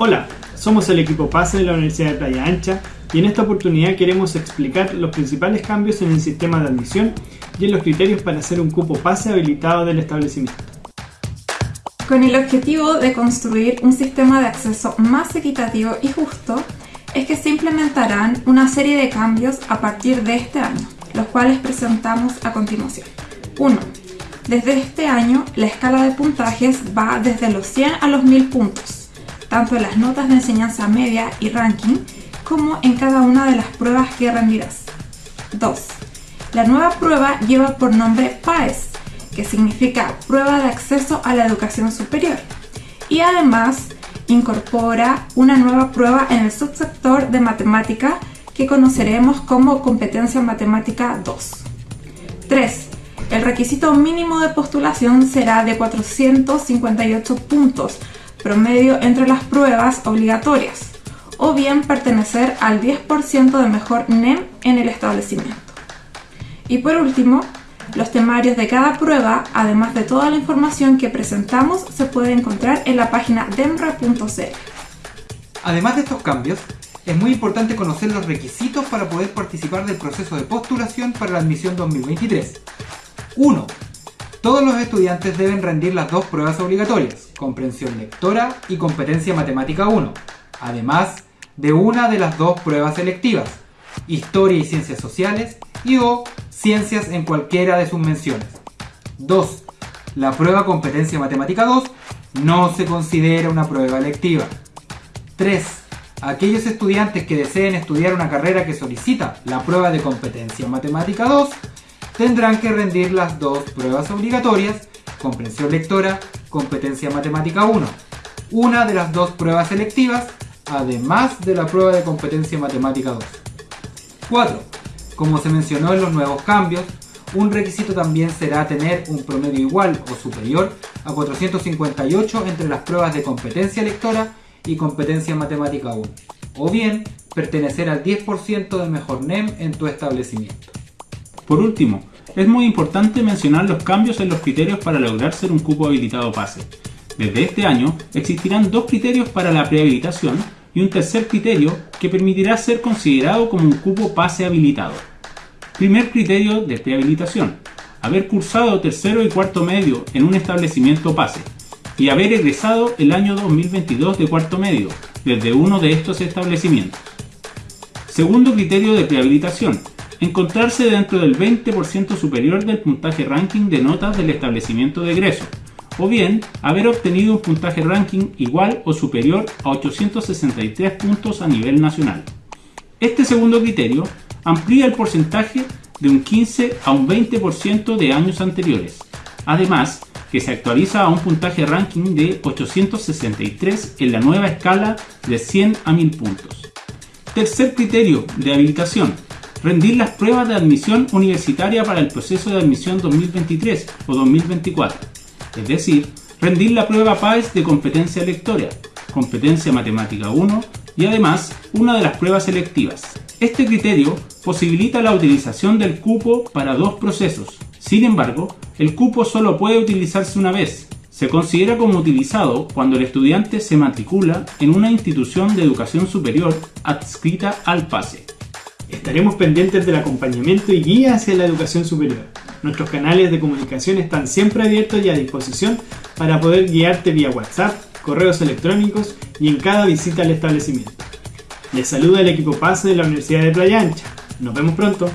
Hola, somos el equipo PASE de la Universidad de Playa Ancha y en esta oportunidad queremos explicar los principales cambios en el sistema de admisión y en los criterios para hacer un cupo PASE habilitado del establecimiento. Con el objetivo de construir un sistema de acceso más equitativo y justo, es que se implementarán una serie de cambios a partir de este año, los cuales presentamos a continuación. 1. Desde este año, la escala de puntajes va desde los 100 a los 1000 puntos tanto en las notas de enseñanza media y ranking, como en cada una de las pruebas que rendirás. 2. La nueva prueba lleva por nombre PAES, que significa Prueba de Acceso a la Educación Superior, y además incorpora una nueva prueba en el subsector de matemática que conoceremos como Competencia Matemática 2. 3. El requisito mínimo de postulación será de 458 puntos promedio entre las pruebas obligatorias, o bien pertenecer al 10% de mejor NEM en el establecimiento. Y por último, los temarios de cada prueba, además de toda la información que presentamos, se puede encontrar en la página demra.cl. Además de estos cambios, es muy importante conocer los requisitos para poder participar del proceso de postulación para la admisión 2023. 1. Todos los estudiantes deben rendir las dos pruebas obligatorias, comprensión lectora y competencia matemática 1, además de una de las dos pruebas selectivas, historia y ciencias sociales y o ciencias en cualquiera de sus menciones. 2. La prueba competencia matemática 2 no se considera una prueba electiva. 3. Aquellos estudiantes que deseen estudiar una carrera que solicita la prueba de competencia matemática 2 tendrán que rendir las dos pruebas obligatorias, comprensión lectora, competencia matemática 1, una de las dos pruebas selectivas, además de la prueba de competencia matemática 2. 4. Como se mencionó en los nuevos cambios, un requisito también será tener un promedio igual o superior a 458 entre las pruebas de competencia lectora y competencia matemática 1, o bien pertenecer al 10% de mejor NEM en tu establecimiento. Por último, es muy importante mencionar los cambios en los criterios para lograr ser un cupo habilitado PASE. Desde este año existirán dos criterios para la prehabilitación y un tercer criterio que permitirá ser considerado como un cupo PASE habilitado. Primer criterio de prehabilitación. Haber cursado tercero y cuarto medio en un establecimiento PASE y haber egresado el año 2022 de cuarto medio desde uno de estos establecimientos. Segundo criterio de prehabilitación encontrarse dentro del 20% superior del puntaje ranking de notas del establecimiento de egreso, o bien haber obtenido un puntaje ranking igual o superior a 863 puntos a nivel nacional. Este segundo criterio amplía el porcentaje de un 15 a un 20% de años anteriores, además que se actualiza a un puntaje ranking de 863 en la nueva escala de 100 a 1000 puntos. Tercer criterio de habilitación rendir las pruebas de admisión universitaria para el proceso de admisión 2023 o 2024, es decir, rendir la prueba PAES de competencia lectora, competencia matemática 1 y además una de las pruebas selectivas. Este criterio posibilita la utilización del cupo para dos procesos. Sin embargo, el cupo solo puede utilizarse una vez. Se considera como utilizado cuando el estudiante se matricula en una institución de educación superior adscrita al PASE. Estaremos pendientes del acompañamiento y guía hacia la educación superior. Nuestros canales de comunicación están siempre abiertos y a disposición para poder guiarte vía WhatsApp, correos electrónicos y en cada visita al establecimiento. Les saluda el equipo PASE de la Universidad de Playa Ancha. Nos vemos pronto.